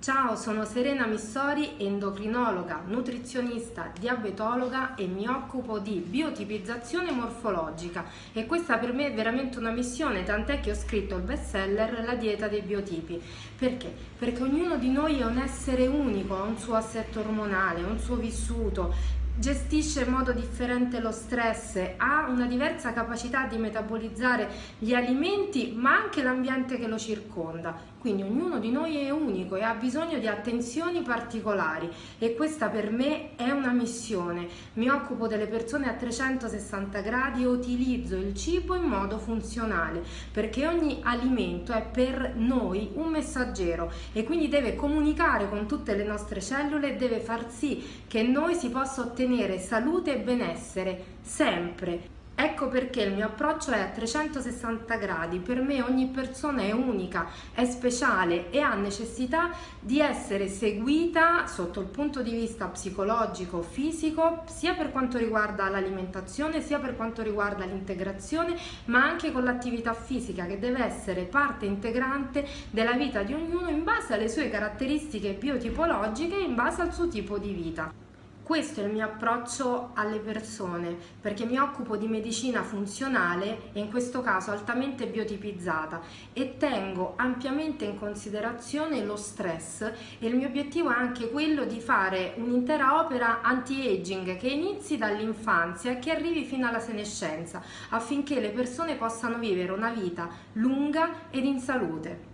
Ciao, sono Serena Missori, endocrinologa, nutrizionista, diabetologa e mi occupo di biotipizzazione morfologica e questa per me è veramente una missione, tant'è che ho scritto il bestseller La dieta dei biotipi. Perché? Perché ognuno di noi è un essere unico, ha un suo assetto ormonale, un suo vissuto, gestisce in modo differente lo stress, ha una diversa capacità di metabolizzare gli alimenti ma anche l'ambiente che lo circonda. Quindi ognuno di noi è unico e ha bisogno di attenzioni particolari e questa per me è una missione. Mi occupo delle persone a 360 gradi e utilizzo il cibo in modo funzionale perché ogni alimento è per noi un messaggero e quindi deve comunicare con tutte le nostre cellule e deve far sì che noi si possa ottenere salute e benessere sempre. Ecco perché il mio approccio è a 360 gradi, per me ogni persona è unica, è speciale e ha necessità di essere seguita sotto il punto di vista psicologico, fisico, sia per quanto riguarda l'alimentazione, sia per quanto riguarda l'integrazione, ma anche con l'attività fisica che deve essere parte integrante della vita di ognuno in base alle sue caratteristiche biotipologiche e in base al suo tipo di vita. Questo è il mio approccio alle persone perché mi occupo di medicina funzionale e in questo caso altamente biotipizzata e tengo ampiamente in considerazione lo stress e il mio obiettivo è anche quello di fare un'intera opera anti-aging che inizi dall'infanzia e che arrivi fino alla senescenza affinché le persone possano vivere una vita lunga ed in salute.